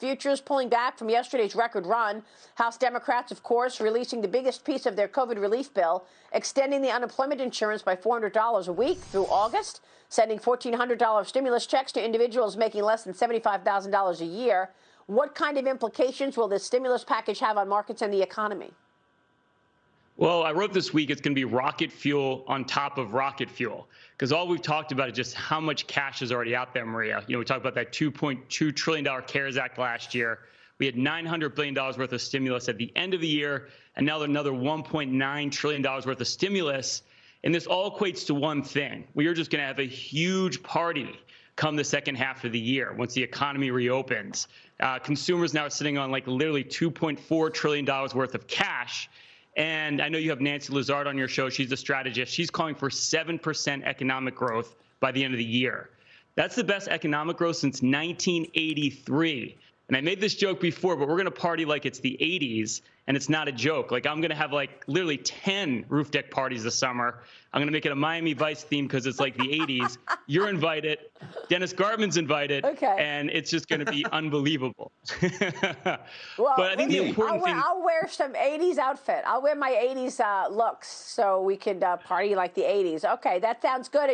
Futures pulling back from yesterday's record run. House Democrats, of course, releasing the biggest piece of their COVID relief bill, extending the unemployment insurance by $400 a week through August, sending $1,400 stimulus checks to individuals making less than $75,000 a year. What kind of implications will this stimulus package have on markets and the economy? Well, I wrote this week it's going to be rocket fuel on top of rocket fuel because all we've talked about is just how much cash is already out there, Maria. You know, we talked about that $2.2 trillion CARES Act last year. We had $900 billion worth of stimulus at the end of the year, and now another $1.9 trillion worth of stimulus. And this all equates to one thing. We are just going to have a huge party come the second half of the year once the economy reopens. Uh, consumers now are sitting on like literally $2.4 trillion worth of cash. And I know you have Nancy Lazar on your show. She's a strategist. She's calling for 7% economic growth by the end of the year. That's the best economic growth since 1983. And I made this joke before, but we're going to party like it's the 80s, and it's not a joke. Like, I'm going to have like literally 10 roof deck parties this summer. I'm going to make it a Miami Vice theme because it's like the 80s. You're invited. Dennis Gartman's invited. Okay. And it's just going to be unbelievable. well, but I think the important I'll wear, thing. I'll wear some 80s outfit. I'll wear my 80s uh, looks so we can uh, party like the 80s. Okay, that sounds good.